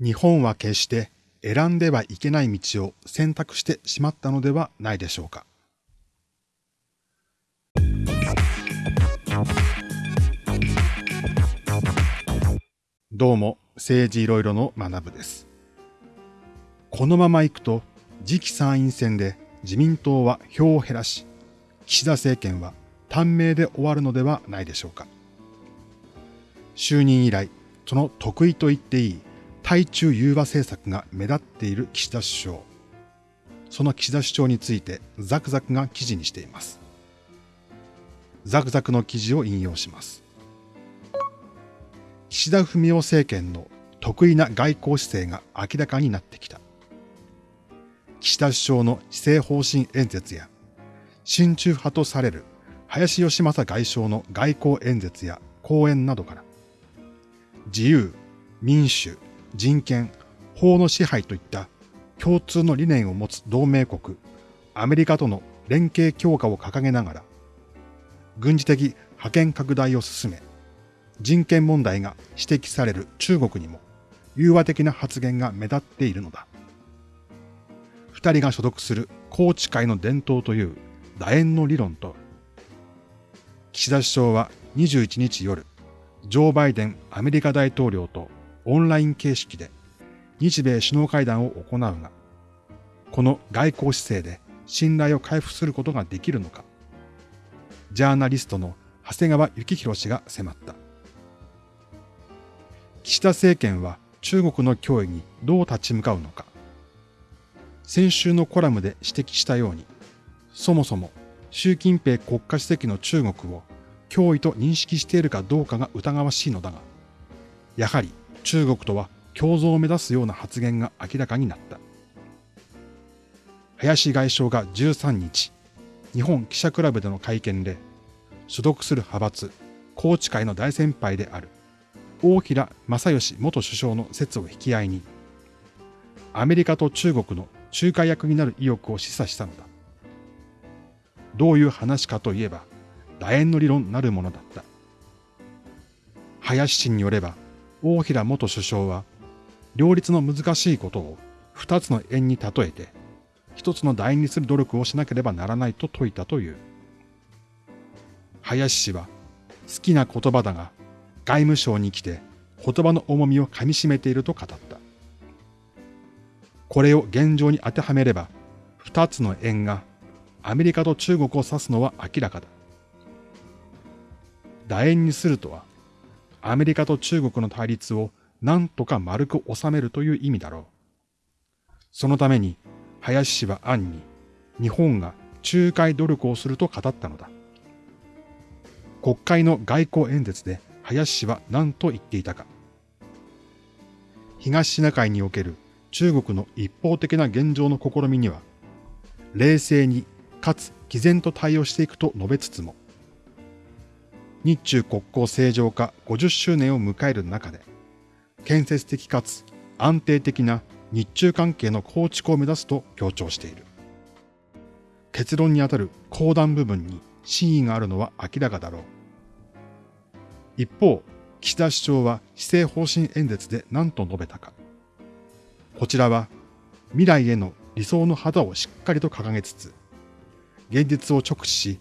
日本は決して選んではいけない道を選択してしまったのではないでしょうか。どうも、政治いろいろの学部です。このまま行くと、次期参院選で自民党は票を減らし、岸田政権は短命で終わるのではないでしょうか。就任以来、その得意と言っていい対中融和政策が目立っている岸田首相。その岸田首相についてザクザクが記事にしています。ザクザクの記事を引用します。岸田文雄政権の得意な外交姿勢が明らかになってきた。岸田首相の施政方針演説や、親中派とされる林義正外相の外交演説や講演などから、自由、民主、人権、法の支配といった共通の理念を持つ同盟国、アメリカとの連携強化を掲げながら、軍事的覇権拡大を進め、人権問題が指摘される中国にも融和的な発言が目立っているのだ。二人が所属する宏池会の伝統という楕円の理論と、岸田首相は21日夜、ジョー・バイデンアメリカ大統領とオンライン形式で日米首脳会談を行うが、この外交姿勢で信頼を回復することができるのか、ジャーナリストの長谷川幸宏氏が迫った。岸田政権は中国の脅威にどう立ち向かうのか。先週のコラムで指摘したように、そもそも習近平国家主席の中国を脅威と認識しているかどうかが疑わしいのだが、やはり中国とは共存を目指すような発言が明らかになった。林外相が13日、日本記者クラブでの会見で、所属する派閥、宏池会の大先輩である、大平正義元首相の説を引き合いに、アメリカと中国の仲介役になる意欲を示唆したのだ。どういう話かといえば、楕円の理論なるものだった。林氏によれば、大平元首相は、両立の難しいことを二つの円に例えて、一つの楕円にする努力をしなければならないと説いたという。林氏は、好きな言葉だが、外務省に来て言葉の重みをかみしめていると語った。これを現状に当てはめれば、二つの円がアメリカと中国を指すのは明らかだ。楕円にするとは、アメリカと中国の対立を何とか丸く収めるという意味だろう。そのために、林氏は暗に、日本が仲介努力をすると語ったのだ。国会の外交演説で林氏は何と言っていたか。東シナ海における中国の一方的な現状の試みには、冷静にかつ毅然と対応していくと述べつつも、日中国交正常化50周年を迎える中で、建設的かつ安定的な日中関係の構築を目指すと強調している。結論にあたる講談部分に真意があるのは明らかだろう。一方、岸田首相は施政方針演説で何と述べたか。こちらは未来への理想の旗をしっかりと掲げつつ、現実を直視し、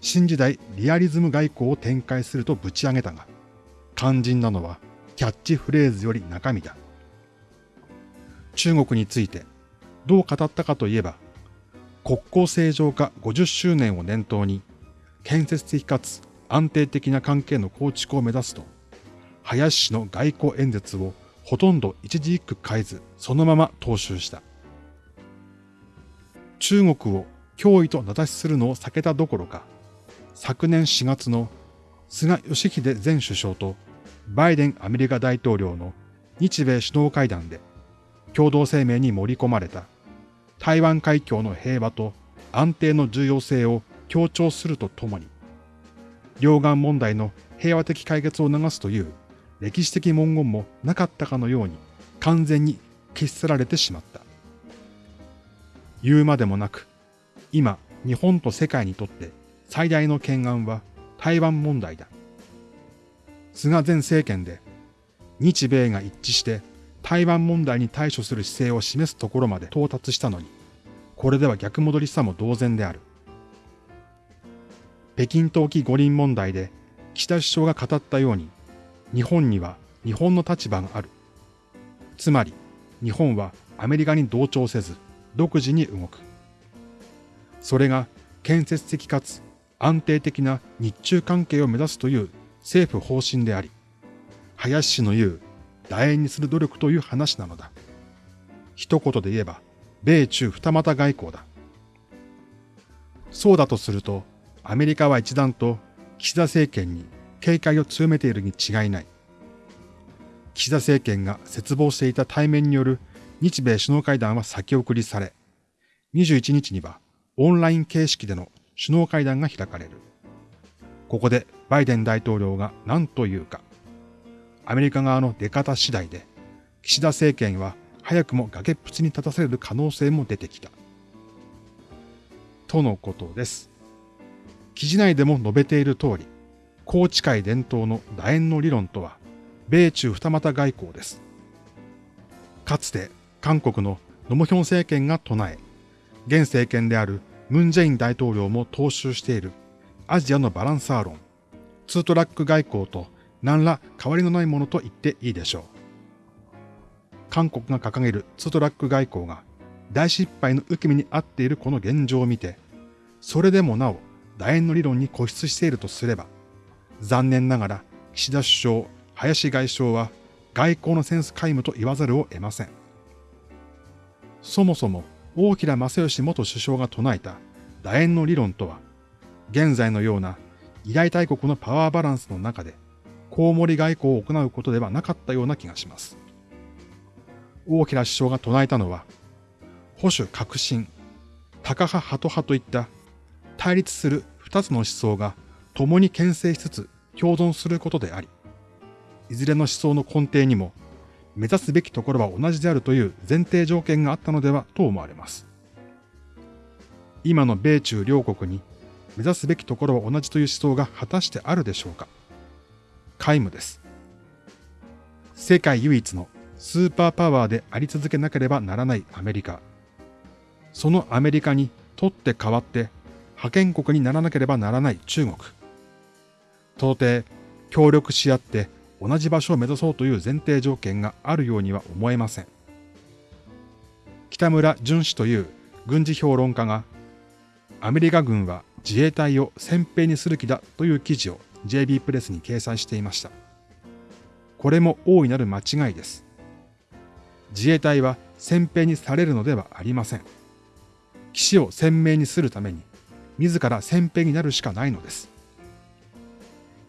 新時代リアリズム外交を展開するとぶち上げたが、肝心なのはキャッチフレーズより中身だ。中国についてどう語ったかといえば、国交正常化50周年を念頭に、建設的かつ安定的な関係の構築を目指すと、林氏の外交演説をほとんど一字一句変えず、そのまま踏襲した。中国を脅威と名指しするのを避けたどころか、昨年4月の菅義偉前首相とバイデンアメリカ大統領の日米首脳会談で共同声明に盛り込まれた台湾海峡の平和と安定の重要性を強調するとともに、両岸問題の平和的解決を促すという歴史的文言もなかったかのように完全に消し去られてしまった。言うまでもなく、今日本と世界にとって最大の懸案は台湾問題だ。菅前政権で日米が一致して台湾問題に対処する姿勢を示すところまで到達したのに、これでは逆戻りさも同然である。北京冬季五輪問題で岸田首相が語ったように、日本には日本の立場がある。つまり、日本はアメリカに同調せず、独自に動く。それが建設的かつ安定的な日中関係を目指すという政府方針であり、林氏の言う楕円にする努力という話なのだ。一言で言えば、米中二股外交だ。そうだとすると、アメリカは一段と岸田政権に警戒を強めているに違いない。岸田政権が絶望していた対面による日米首脳会談は先送りされ、21日にはオンライン形式での首脳会談が開かれる。ここでバイデン大統領が何と言うか。アメリカ側の出方次第で、岸田政権は早くも崖っぷちに立たされる可能性も出てきた。とのことです。記事内でも述べている通り、宏池会伝統の楕円の理論とは、米中二股外交です。かつて韓国のノモヒョン政権が唱え、現政権であるムン・ジェイン大統領も踏襲しているアジアのバランサー論、ツートラック外交と何ら変わりのないものと言っていいでしょう。韓国が掲げるツートラック外交が大失敗の受け身に合っているこの現状を見て、それでもなお楕円の理論に固執しているとすれば、残念ながら岸田首相、林外相は外交のセンス皆無と言わざるを得ません。そもそも大平正義元首相が唱えた楕円の理論とは、現在のような偉大大国のパワーバランスの中で、コウモリ外交を行うことではなかったような気がします。大平首相が唱えたのは、保守革新、高派ハト派といった対立する二つの思想が共に牽制しつつ共存することであり、いずれの思想の根底にも目指すべきところは同じであるという前提条件があったのではと思われます。今の米中両国に目指すべきところは同じという思想が果たしてあるでしょうか皆無です。世界唯一のスーパーパワーであり続けなければならないアメリカ。そのアメリカにとって代わって覇権国にならなければならない中国。到底協力し合って同じ場所を目指そうという前提条件があるようには思えません。北村淳氏という軍事評論家が、アメリカ軍は自衛隊を先兵にする気だという記事を JB プレスに掲載していました。これも大いなる間違いです。自衛隊は先兵にされるのではありません。騎士を鮮明にするために、自ら先兵になるしかないのです。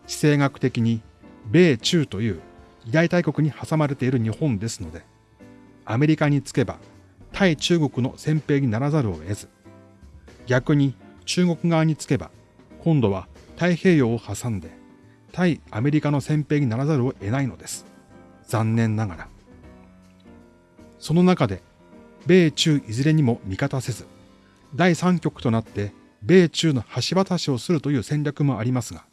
地政学的に米中という偉大大国に挟まれている日本ですので、アメリカにつけば対中国の先兵にならざるを得ず、逆に中国側につけば今度は太平洋を挟んで対アメリカの先兵にならざるを得ないのです。残念ながら。その中で、米中いずれにも味方せず、第三極となって米中の橋渡しをするという戦略もありますが、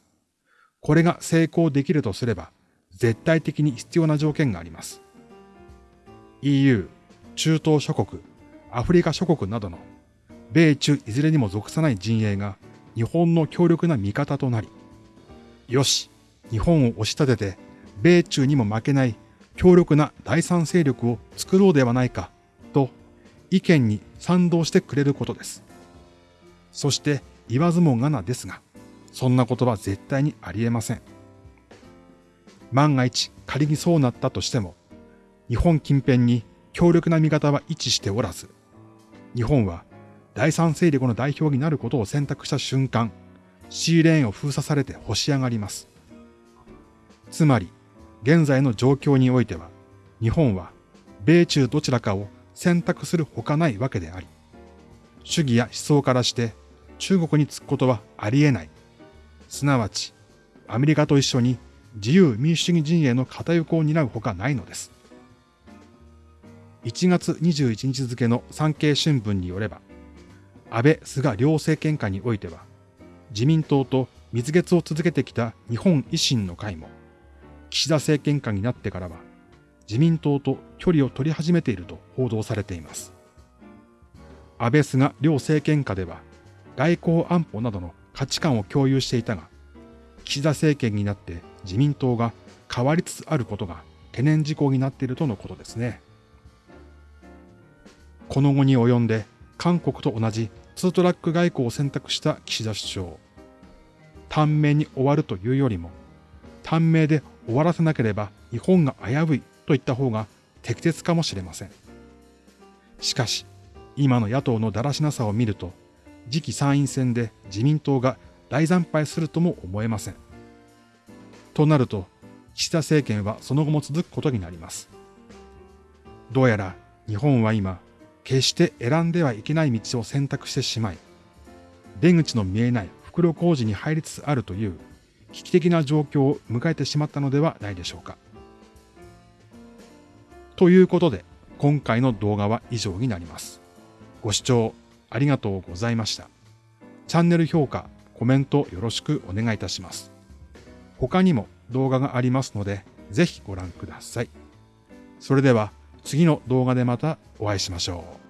これが成功できるとすれば、絶対的に必要な条件があります。EU、中東諸国、アフリカ諸国などの米中いずれにも属さない陣営が日本の強力な味方となり、よし、日本を押し立てて、米中にも負けない強力な第三勢力を作ろうではないか、と意見に賛同してくれることです。そして言わずもがなですが、そんなことは絶対にありえません。万が一仮にそうなったとしても、日本近辺に強力な味方は位置しておらず、日本は第三勢力の代表になることを選択した瞬間、シーレーンを封鎖されて干し上がります。つまり、現在の状況においては、日本は米中どちらかを選択するほかないわけであり、主義や思想からして中国につくことはありえないすなわち、アメリカと一緒に自由民主主義陣営の片横を担うほかないのです。1月21日付の産経新聞によれば、安倍・菅両政権下においては、自民党と蜜月を続けてきた日本維新の会も、岸田政権下になってからは、自民党と距離を取り始めていると報道されています。安倍菅両政権下では外交安保などの価値観を共有していたが、岸田政権になって自民党が変わりつつあることが懸念事項になっているとのことですね。この後に及んで韓国と同じツートラック外交を選択した岸田首相。短命に終わるというよりも、短命で終わらせなければ日本が危ういと言った方が適切かもしれません。しかし、今の野党のだらしなさを見ると、次期参院選で自民党が大惨敗するとも思えません。となると、岸田政権はその後も続くことになります。どうやら日本は今、決して選んではいけない道を選択してしまい、出口の見えない袋小路に入りつつあるという危機的な状況を迎えてしまったのではないでしょうか。ということで、今回の動画は以上になります。ご視聴ありがとうございました。チャンネル評価、コメントよろしくお願いいたします。他にも動画がありますので、ぜひご覧ください。それでは次の動画でまたお会いしましょう。